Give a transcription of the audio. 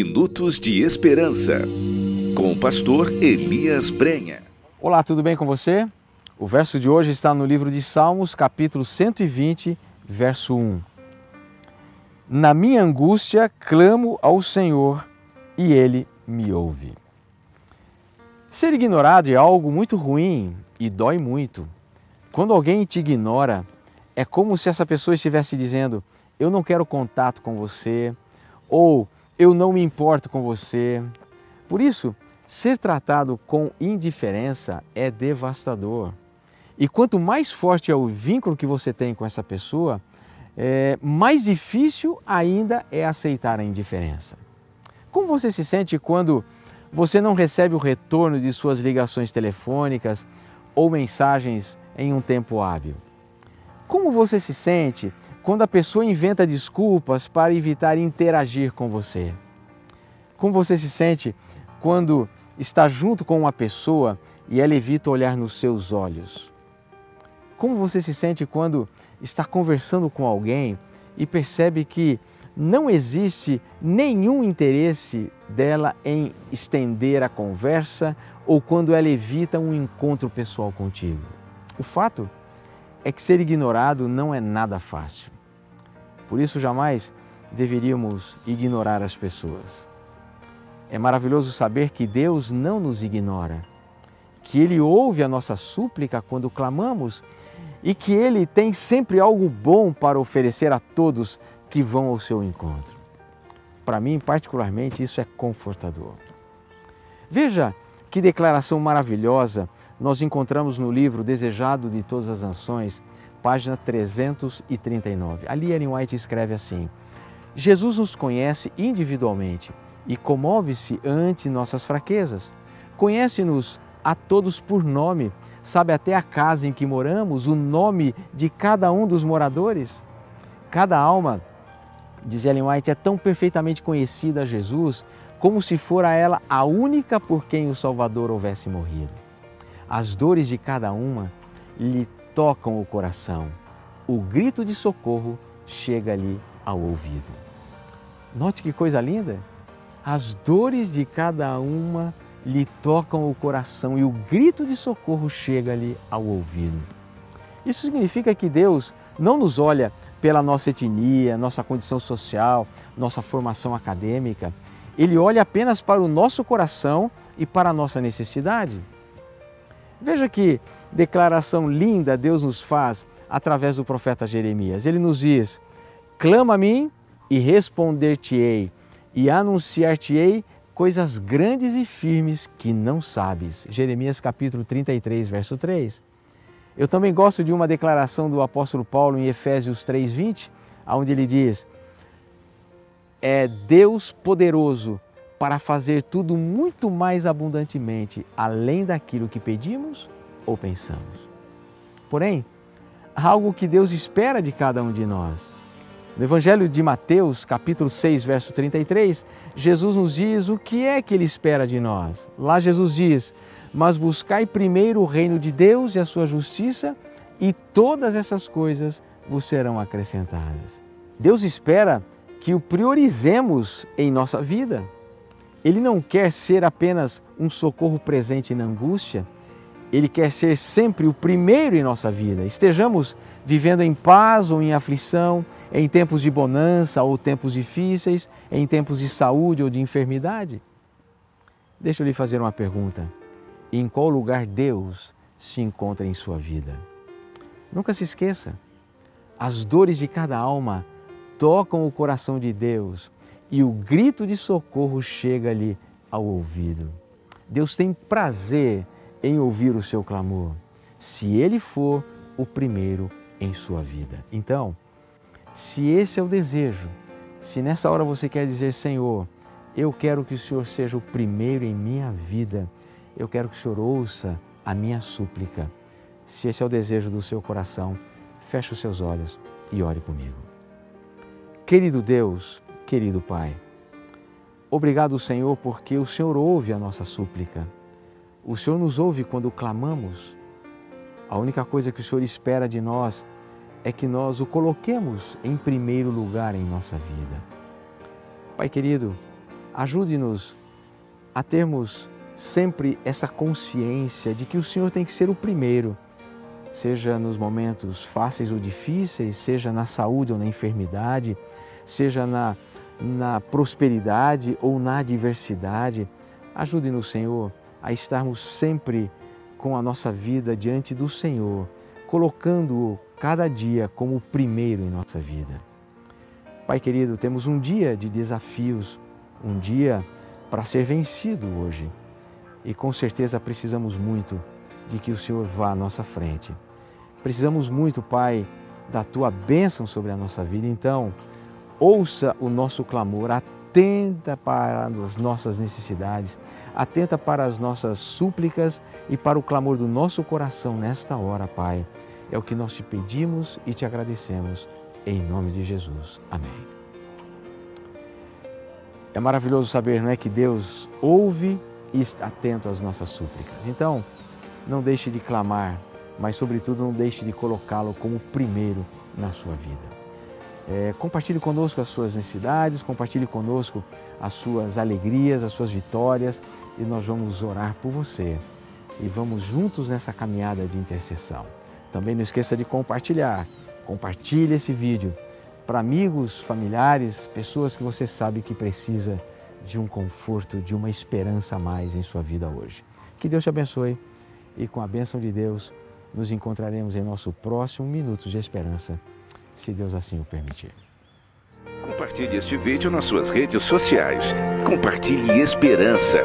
Minutos de Esperança, com o pastor Elias Brenha. Olá, tudo bem com você? O verso de hoje está no livro de Salmos, capítulo 120, verso 1. Na minha angústia clamo ao Senhor e Ele me ouve. Ser ignorado é algo muito ruim e dói muito. Quando alguém te ignora, é como se essa pessoa estivesse dizendo: Eu não quero contato com você, ou Eu não me importo com você. Por isso, ser tratado com indiferença é devastador. E quanto mais forte é o vínculo que você tem com essa pessoa, é, mais difícil ainda é aceitar a indiferença. Como você se sente quando você não recebe o retorno de suas ligações telefônicas ou mensagens em um tempo hábil? Como você se sente quando a pessoa inventa desculpas para evitar interagir com você? Como você se sente quando está junto com uma pessoa e ela evita olhar nos seus olhos? Como você se sente quando está conversando com alguém e percebe que não existe nenhum interesse dela em estender a conversa ou quando ela evita um encontro pessoal contigo? O fato é que ser ignorado não é nada fácil. Por isso, jamais deveríamos ignorar as pessoas. É maravilhoso saber que Deus não nos ignora, que Ele ouve a nossa súplica quando clamamos e que Ele tem sempre algo bom para oferecer a todos que vão ao seu encontro. Para mim, particularmente, isso é confortador. Veja que declaração maravilhosa nós encontramos no livro Desejado de Todas as Nações, página 339. Ali Ellen White escreve assim: Jesus nos conhece individualmente e comove-se ante nossas fraquezas. Conhece-nos a todos por nome sabe até a casa em que moramos, o nome de cada um dos moradores. Cada alma, diz Ellen White, é tão perfeitamente conhecida a Jesus como se fora ela a única por quem o Salvador houvesse morrido. As dores de cada uma lhe tocam o coração. O grito de socorro chega-lhe ao ouvido. Note que coisa linda! As dores de cada uma lhe tocam o coração e o grito de socorro chega-lhe ao ouvido. Isso significa que Deus não nos olha pela nossa etnia, nossa condição social, nossa formação acadêmica. Ele olha apenas para o nosso coração e para a nossa necessidade. Veja que declaração linda Deus nos faz através do profeta Jeremias. Ele nos diz: Clama a mim e responder-te-ei, e anunciar-te-ei coisas grandes e firmes que não sabes. Jeremias capítulo 33, verso 3. Eu também gosto de uma declaração do apóstolo Paulo em Efésios 3:20, onde ele diz: É Deus poderoso para fazer tudo muito mais abundantemente, além daquilo que pedimos ou pensamos. Porém, algo que Deus espera de cada um de nós no Evangelho de Mateus, capítulo 6, verso 33, Jesus nos diz o que é que Ele espera de nós. Lá Jesus diz, mas buscai primeiro o reino de Deus e a sua justiça e todas essas coisas vos serão acrescentadas. Deus espera que o priorizemos em nossa vida. Ele não quer ser apenas um socorro presente na angústia, ele quer ser sempre o primeiro em nossa vida. Estejamos vivendo em paz ou em aflição, em tempos de bonança ou tempos difíceis, em tempos de saúde ou de enfermidade. Deixa eu lhe fazer uma pergunta. Em qual lugar Deus se encontra em sua vida? Nunca se esqueça, as dores de cada alma tocam o coração de Deus e o grito de socorro chega-lhe ao ouvido. Deus tem prazer em ouvir o seu clamor, se ele for o primeiro em sua vida. Então, se esse é o desejo, se nessa hora você quer dizer, Senhor, eu quero que o Senhor seja o primeiro em minha vida, eu quero que o Senhor ouça a minha súplica. Se esse é o desejo do seu coração, feche os seus olhos e ore comigo. Querido Deus, querido Pai, obrigado, Senhor, porque o Senhor ouve a nossa súplica o Senhor nos ouve quando clamamos. A única coisa que o Senhor espera de nós é que nós o coloquemos em primeiro lugar em nossa vida. Pai querido, Ajude-nos a termos sempre essa consciência de que o Senhor tem que ser o primeiro, seja nos momentos fáceis ou difíceis, seja na saúde ou na enfermidade, seja na, na prosperidade ou na adversidade. Ajude-nos, Senhor, a estarmos sempre com a nossa vida diante do Senhor, colocando-o cada dia como o primeiro em nossa vida. Pai querido, temos um dia de desafios, um dia para ser vencido hoje. E com certeza precisamos muito de que o Senhor vá à nossa frente. Precisamos muito, Pai, da tua bênção sobre a nossa vida. Então, ouça o nosso clamor, atenta para as nossas necessidades, atenta para as nossas súplicas e para o clamor do nosso coração nesta hora, Pai. É o que nós te pedimos e te agradecemos. Em nome de Jesus. Amém. É maravilhoso saber, não é, que Deus ouve e está atento às nossas súplicas. Então, não deixe de clamar, mas sobretudo não deixe de colocá-lo como primeiro na sua vida. É, compartilhe conosco as suas necessidades, compartilhe conosco as suas alegrias, as suas vitórias e nós vamos orar por você e vamos juntos nessa caminhada de intercessão. Também não esqueça de compartilhar. Compartilhe esse vídeo para amigos, familiares, pessoas que você sabe que precisa de um conforto, de uma esperança a mais em sua vida hoje. Que Deus te abençoe e com a bênção de Deus nos encontraremos em nosso próximo Minutos de Esperança, se Deus assim o permitir. Compartilhe este vídeo nas suas redes sociais. Compartilhe esperança.